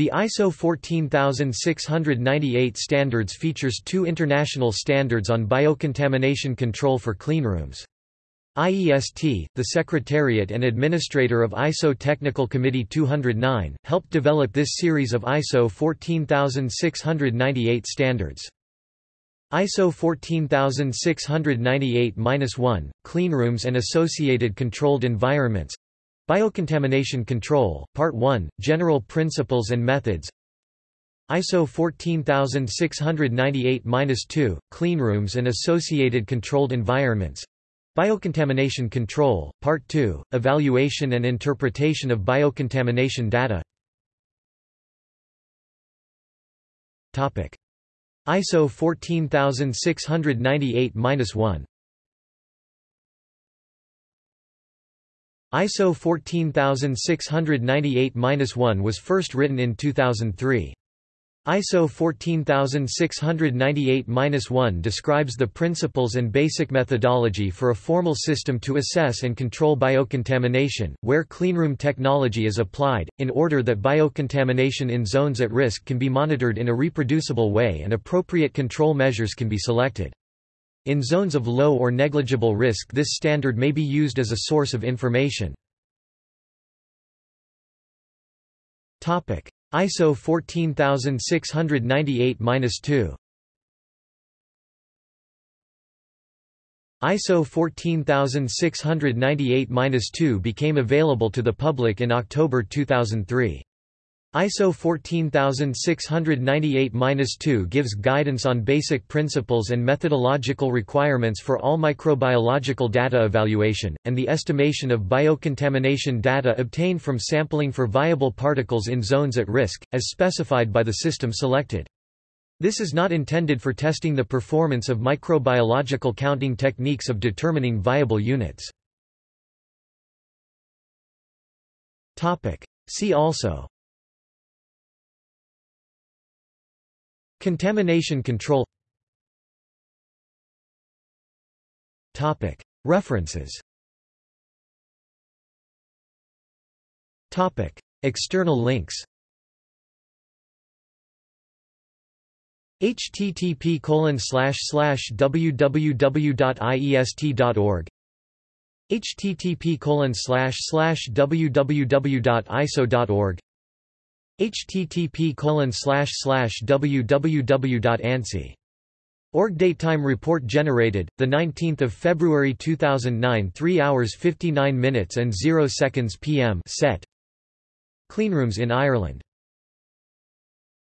The ISO 14698 standards features two international standards on biocontamination control for cleanrooms. IEST, the Secretariat and Administrator of ISO Technical Committee 209, helped develop this series of ISO 14698 standards. ISO 14698-1, Cleanrooms and Associated Controlled Environments Biocontamination Control, Part 1, General Principles and Methods. ISO 14698-2, Cleanrooms and Associated Controlled Environments. Biocontamination Control, Part 2, Evaluation and Interpretation of Biocontamination Data. ISO 14698-1 ISO 14698-1 was first written in 2003. ISO 14698-1 describes the principles and basic methodology for a formal system to assess and control biocontamination, where cleanroom technology is applied, in order that biocontamination in zones at risk can be monitored in a reproducible way and appropriate control measures can be selected. In zones of low or negligible risk this standard may be used as a source of information. ISO 14698-2 ISO 14698-2 became available to the public in October 2003. ISO 14698-2 gives guidance on basic principles and methodological requirements for all microbiological data evaluation, and the estimation of biocontamination data obtained from sampling for viable particles in zones at risk, as specified by the system selected. This is not intended for testing the performance of microbiological counting techniques of determining viable units. See also Contamination control. References. External links. Http slash slash www.iest.org http slash slash www.iso.org http www.ansi Org datetime report generated the 19th of February 2009 3 hours 59 minutes and 0 seconds PM set. Cleanrooms in Ireland